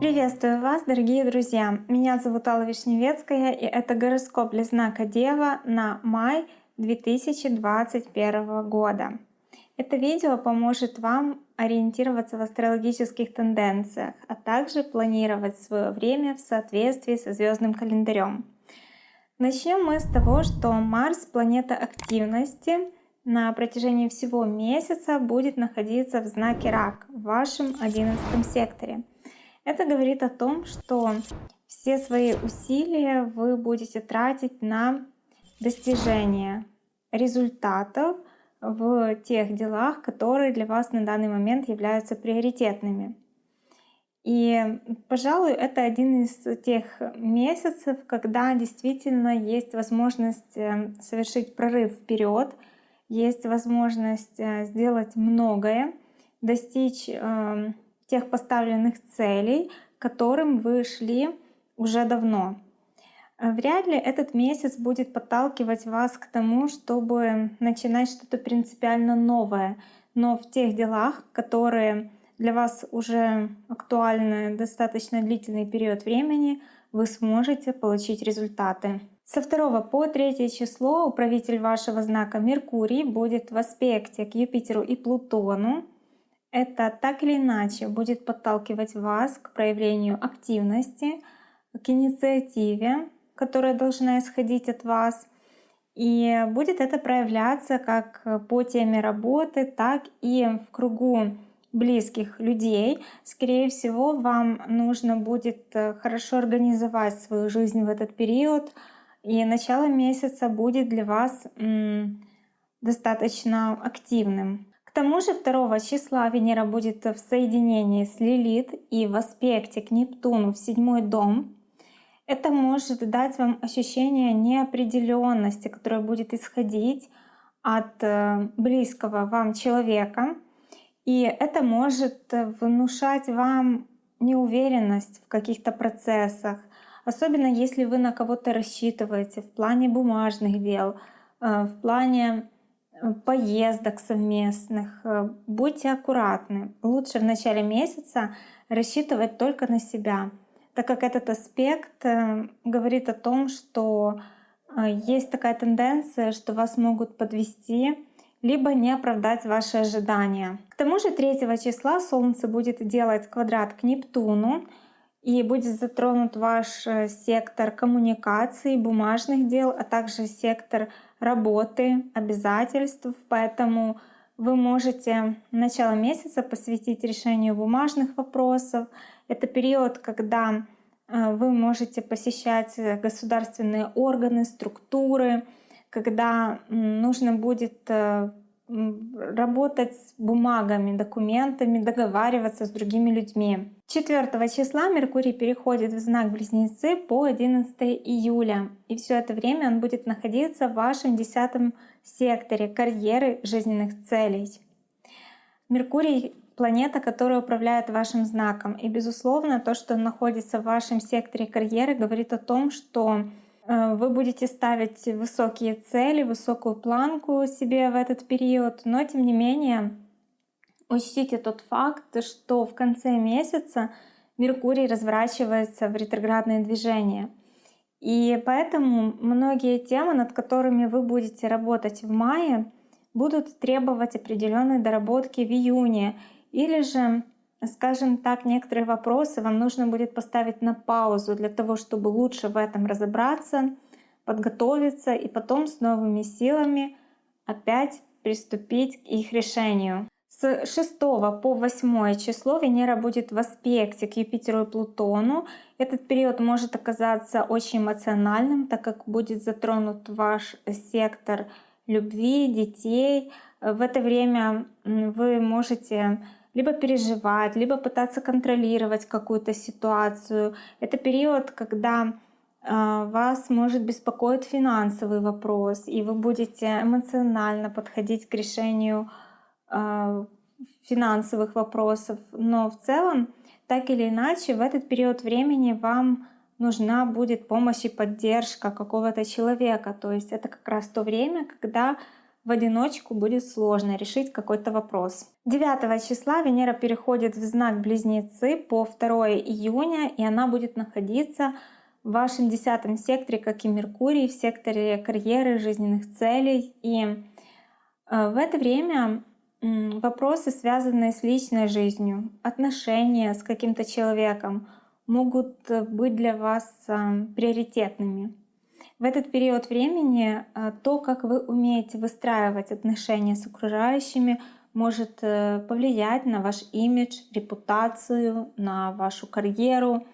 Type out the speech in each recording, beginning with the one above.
Приветствую вас, дорогие друзья! Меня зовут Алла Вишневецкая, и это гороскоп для знака Дева на май 2021 года. Это видео поможет вам ориентироваться в астрологических тенденциях, а также планировать свое время в соответствии со звездным календарем. Начнем мы с того, что Марс, планета активности, на протяжении всего месяца будет находиться в знаке Рак, в вашем 11 секторе. Это говорит о том, что все свои усилия вы будете тратить на достижение результатов в тех делах, которые для вас на данный момент являются приоритетными. И, пожалуй, это один из тех месяцев, когда действительно есть возможность э, совершить прорыв вперед, есть возможность э, сделать многое, достичь э, тех поставленных целей, к которым вы шли уже давно. Э, вряд ли этот месяц будет подталкивать вас к тому, чтобы начинать что-то принципиально новое, но в тех делах, которые для вас уже актуальны достаточно длительный период времени, вы сможете получить результаты. Со 2 по 3 число управитель вашего знака Меркурий будет в аспекте к Юпитеру и Плутону. Это так или иначе будет подталкивать вас к проявлению активности, к инициативе, которая должна исходить от вас. И будет это проявляться как по теме работы, так и в кругу близких людей. Скорее всего, вам нужно будет э, хорошо организовать свою жизнь в этот период. И начало месяца будет для вас достаточно активным. К тому же 2 числа Венера будет в соединении с Лилит и в аспекте к Нептуну в седьмой дом. Это может дать вам ощущение неопределенности, которое будет исходить от э, близкого вам человека. И это может внушать вам неуверенность в каких-то процессах, особенно если вы на кого-то рассчитываете в плане бумажных дел, э, в плане поездок совместных. Э, будьте аккуратны. Лучше в начале месяца рассчитывать только на себя, так как этот аспект э, говорит о том, что э, есть такая тенденция, что вас могут подвести, либо не оправдать ваши ожидания. К тому же 3 числа Солнце будет делать квадрат к Нептуну, и будет затронут ваш сектор коммуникаций, бумажных дел, а также сектор работы, обязательств, поэтому вы можете начало месяца посвятить решению бумажных вопросов. Это период, когда э, вы можете посещать государственные органы, структуры, когда нужно будет э, работать с бумагами, документами, договариваться с другими людьми. 4 числа Меркурий переходит в знак Близнецы по 11 июля. И все это время он будет находиться в вашем 10 секторе карьеры жизненных целей. Меркурий — планета, которая управляет вашим знаком. И, безусловно, то, что он находится в вашем секторе карьеры, говорит о том, что Э, вы будете ставить высокие цели, высокую планку себе в этот период, но тем не менее учтите тот факт, что в конце месяца Меркурий разворачивается в ретроградное движение. И поэтому многие темы, над которыми вы будете работать в мае, будут требовать определенной доработки в июне или же скажем так, некоторые вопросы вам нужно будет поставить на паузу для того, чтобы лучше в этом разобраться, подготовиться и потом с новыми силами опять приступить к их решению. С 6 по 8 число Венера будет в аспекте к Юпитеру и Плутону. Этот период может оказаться очень эмоциональным, так как будет затронут ваш сектор любви, детей. В это время вы можете либо переживать, либо пытаться контролировать какую-то ситуацию. Это период, когда а, вас может беспокоить финансовый вопрос, и вы будете эмоционально подходить к решению а, финансовых вопросов. Но в целом, так или иначе, в этот период времени вам нужна будет помощь и поддержка какого-то человека. То есть это как раз то время, когда в одиночку будет сложно решить какой-то вопрос. 9 числа Венера переходит в знак Близнецы по 2 июня, и она будет находиться в вашем десятом секторе, как и Меркурий, в секторе карьеры, жизненных целей. И э, в это время вопросы, связанные с личной жизнью, отношения с каким-то человеком, могут э, быть для вас э, приоритетными. В этот период времени то, как вы умеете выстраивать отношения с окружающими, может повлиять на ваш имидж, репутацию, на вашу карьеру,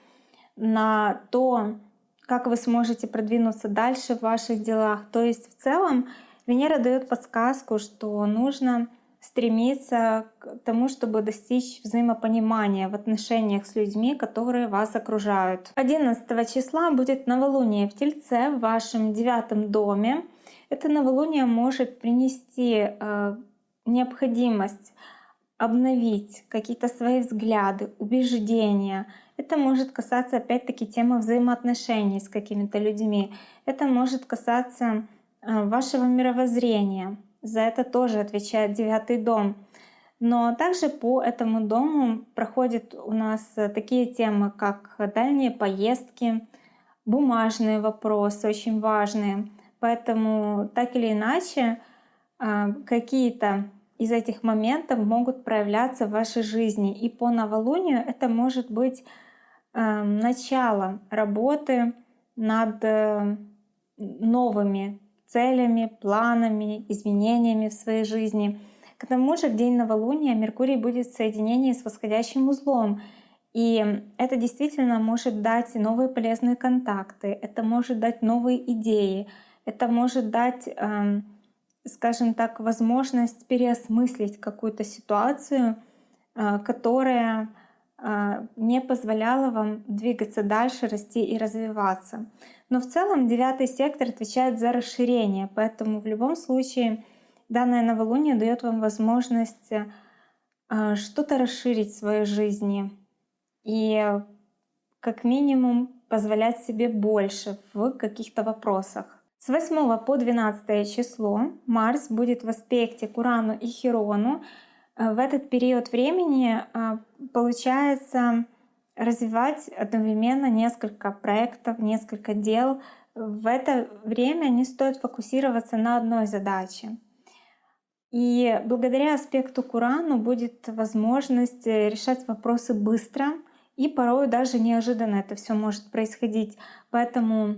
на то, как вы сможете продвинуться дальше в ваших делах. То есть в целом Венера дает подсказку, что нужно стремиться к тому, чтобы достичь взаимопонимания в отношениях с людьми, которые вас окружают. 11 числа будет новолуние в Тельце в вашем девятом доме. Это новолуние может принести э, необходимость обновить какие-то свои взгляды, убеждения, это может касаться опять-таки темы взаимоотношений с какими-то людьми. Это может касаться а, вашего мировоззрения. За это тоже отвечает девятый дом. Но также по этому дому проходят у нас такие темы, как дальние поездки, бумажные вопросы, очень важные. Поэтому так или иначе а, какие-то из этих моментов могут проявляться в вашей жизни. И по новолунию это может быть Эм, начало работы над э, новыми целями, планами, изменениями в своей жизни. К тому же в день новолуния Меркурий будет в соединении с восходящим узлом. И это действительно может дать новые полезные контакты, это может дать новые идеи, это может дать, эм, скажем так, возможность переосмыслить какую-то ситуацию, э, которая не позволяло вам двигаться дальше, расти и развиваться. Но в целом девятый сектор отвечает за расширение, поэтому в любом случае данное новолуние дает вам возможность а, что-то расширить в своей жизни и как минимум позволять себе больше в каких-то вопросах. С 8 по 12 число Марс будет в аспекте к Урану и Херону, в этот период времени а, получается развивать одновременно несколько проектов, несколько дел. В это время не стоит фокусироваться на одной задаче. И благодаря аспекту Курану будет возможность решать вопросы быстро, и порой даже неожиданно это все может происходить. Поэтому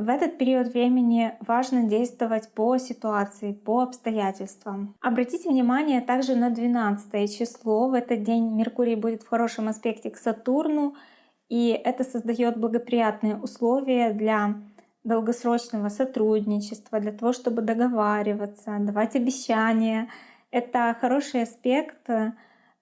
в этот период времени важно действовать по ситуации, по обстоятельствам. Обратите внимание также на 12 число. В этот день Меркурий будет в хорошем аспекте к Сатурну, и это создает благоприятные условия для долгосрочного сотрудничества, для того, чтобы договариваться, давать обещания. Это хороший аспект э,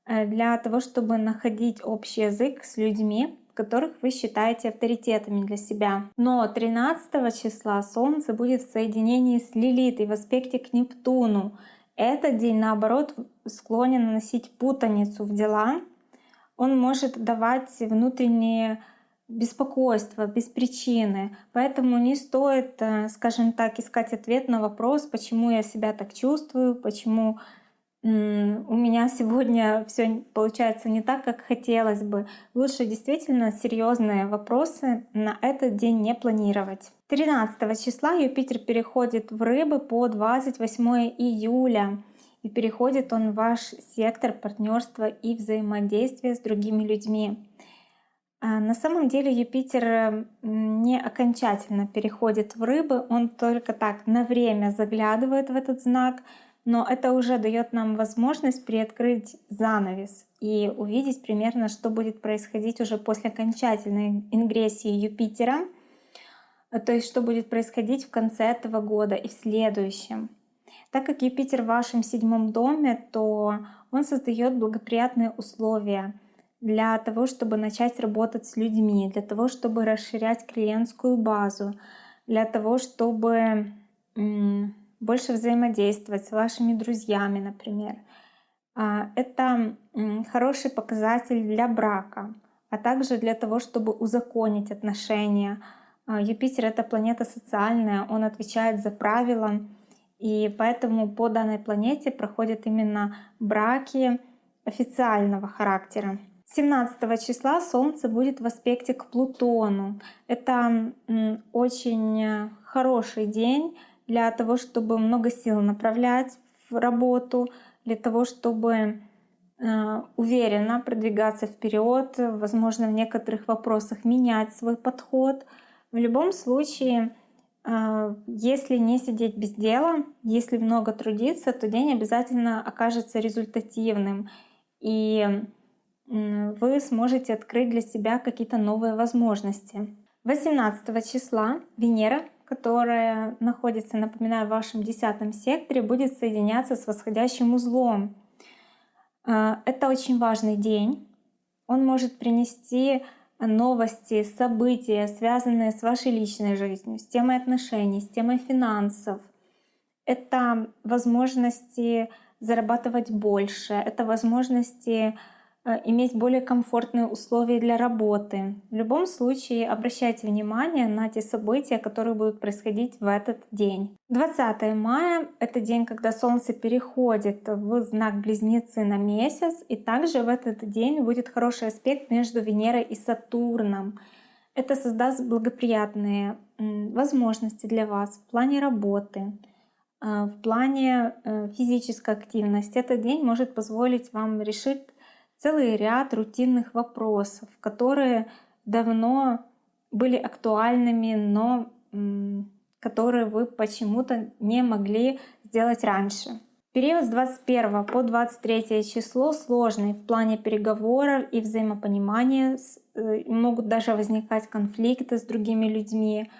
для того, чтобы находить общий язык с людьми, которых вы считаете авторитетами для себя. Но 13 числа Солнце будет в соединении с Лилитой в аспекте к Нептуну. Этот день, наоборот, склонен наносить путаницу в дела. Он может давать внутренние беспокойство без причины. Поэтому не стоит, э, скажем так, искать ответ на вопрос, почему я себя так чувствую, почему у меня сегодня все получается не так, как хотелось бы. Лучше действительно серьезные вопросы на этот день не планировать. 13 числа Юпитер переходит в рыбы по 28 июля. И переходит он в ваш сектор партнерства и взаимодействия с другими людьми. А, на самом деле Юпитер не окончательно переходит в рыбы, он только так на время заглядывает в этот знак, но это уже дает нам возможность приоткрыть занавес и увидеть примерно, что будет происходить уже после окончательной ингрессии Юпитера, то есть что будет происходить в конце этого года и в следующем. Так как Юпитер в вашем седьмом доме, то он создает благоприятные условия для того, чтобы начать работать с людьми, для того, чтобы расширять клиентскую базу, для того, чтобы больше взаимодействовать с вашими друзьями, например. А, это хороший показатель для брака, а также для того, чтобы узаконить отношения. А, Юпитер — это планета социальная, он отвечает за правила, И поэтому по данной планете проходят именно браки официального характера. 17 числа Солнце будет в аспекте к Плутону. Это очень хороший день для того, чтобы много сил направлять в работу, для того, чтобы э, уверенно продвигаться вперед, возможно, в некоторых вопросах менять свой подход. В любом случае, э, если не сидеть без дела, если много трудиться, то день обязательно окажется результативным. И вы сможете открыть для себя какие-то новые возможности. 18 числа Венера, которая находится, напоминаю, в вашем десятом секторе, будет соединяться с восходящим узлом. А, это очень важный день. Он может принести новости, события, связанные с вашей личной жизнью, с темой отношений, с темой финансов. Это возможности зарабатывать больше, это возможности иметь более комфортные условия для работы. В любом случае обращайте внимание на те события, которые будут происходить в этот день. 20 мая — это день, когда Солнце переходит в знак Близнецы на месяц, и также в этот день будет хороший аспект между Венерой и Сатурном. Это создаст благоприятные возможности для вас в плане работы, э, в плане э, физической активности. Этот день может позволить вам решить целый ряд рутинных вопросов, которые давно были актуальными, но которые вы почему-то не могли сделать раньше. Период с 21 по 23 число сложный в плане переговоров и взаимопонимания. Э, могут даже возникать конфликты с другими людьми.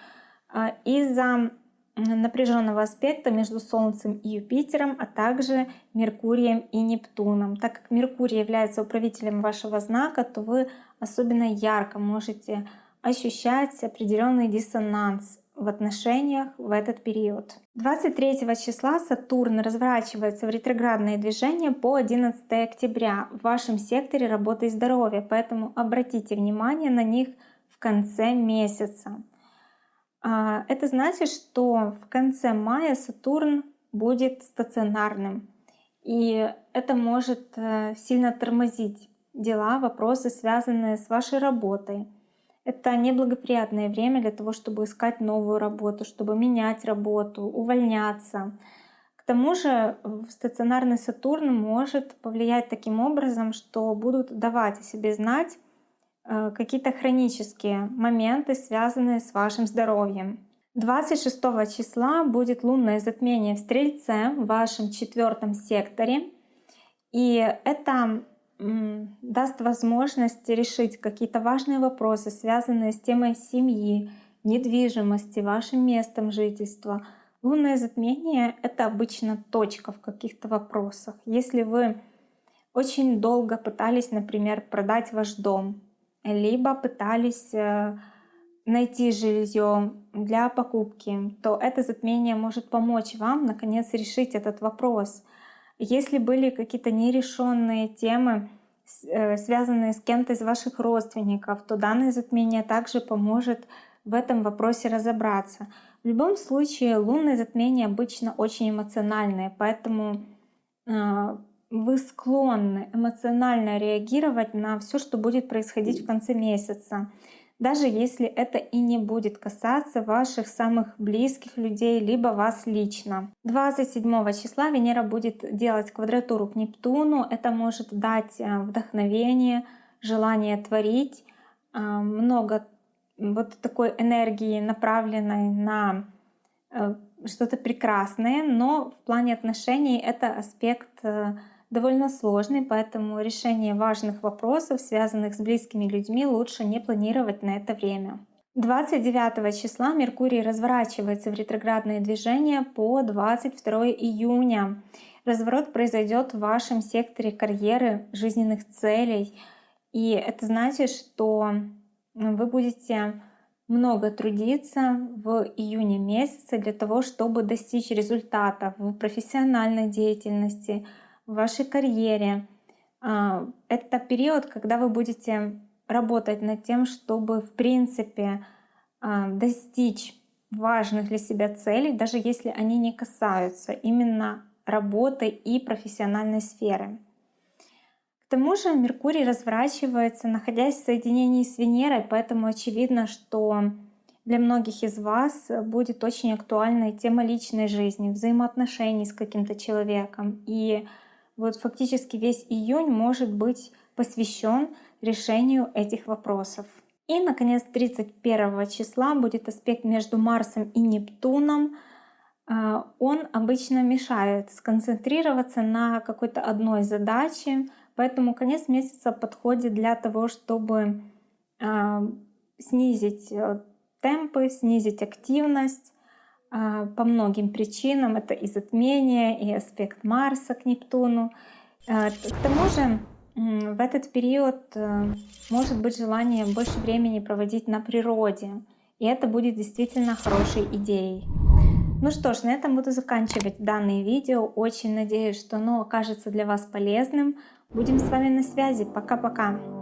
А, из-за напряженного аспекта между Солнцем и Юпитером, а также Меркурием и Нептуном. Так как Меркурий является управителем вашего знака, то вы особенно ярко можете ощущать определенный диссонанс в отношениях в этот период. 23 числа Сатурн разворачивается в ретроградные движения по 11 октября в вашем секторе работы и здоровья, поэтому обратите внимание на них в конце месяца. А, это значит, что в конце мая Сатурн будет стационарным. И это может э, сильно тормозить дела, вопросы, связанные с вашей работой. Это неблагоприятное время для того, чтобы искать новую работу, чтобы менять работу, увольняться. К тому же стационарный Сатурн может повлиять таким образом, что будут давать о себе знать какие-то хронические моменты, связанные с вашим здоровьем. 26 числа будет лунное затмение в Стрельце в вашем четвертом секторе. И это даст возможность решить какие-то важные вопросы, связанные с темой семьи, недвижимости, вашим местом жительства. Лунное затмение — это обычно точка в каких-то вопросах. Если вы очень долго пытались, например, продать ваш дом, либо пытались э, найти жилье для покупки, то это затмение может помочь вам наконец решить этот вопрос. Если были какие-то нерешенные темы, э, связанные с кем-то из ваших родственников, то данное затмение также поможет в этом вопросе разобраться. В любом случае, лунные затмения обычно очень эмоциональные, поэтому э, вы склонны эмоционально реагировать на все, что будет происходить в конце месяца, даже если это и не будет касаться ваших самых близких людей, либо вас лично. 27 числа Венера будет делать квадратуру к Нептуну. Это может дать э, вдохновение, желание творить, э, много вот такой энергии, направленной на э, что-то прекрасное, но в плане отношений это аспект довольно сложный, поэтому решение важных вопросов, связанных с близкими людьми, лучше не планировать на это время. 29 числа Меркурий разворачивается в ретроградное движение по 22 июня. Разворот произойдет в вашем секторе карьеры, жизненных целей. И это значит, что вы будете много трудиться в июне месяце для того, чтобы достичь результата в профессиональной деятельности, в вашей карьере. А, это период, когда вы будете работать над тем, чтобы в принципе а, достичь важных для себя целей, даже если они не касаются именно работы и профессиональной сферы. К тому же Меркурий разворачивается, находясь в соединении с Венерой, поэтому очевидно, что для многих из вас будет очень актуальна тема личной жизни, взаимоотношений с каким-то человеком. И вот фактически весь июнь может быть посвящен решению этих вопросов. И, наконец, 31 числа будет аспект между Марсом и Нептуном. А, он обычно мешает сконцентрироваться на какой-то одной задаче, поэтому конец месяца подходит для того, чтобы а, снизить э, темпы, снизить активность по многим причинам. Это и затмение, и аспект Марса к Нептуну. К тому же в этот период э, может быть желание больше времени проводить на природе. И это будет действительно хорошей идеей. Ну что ж, на этом буду заканчивать данное видео. Очень надеюсь, что оно окажется для вас полезным. Будем с вами на связи. Пока-пока.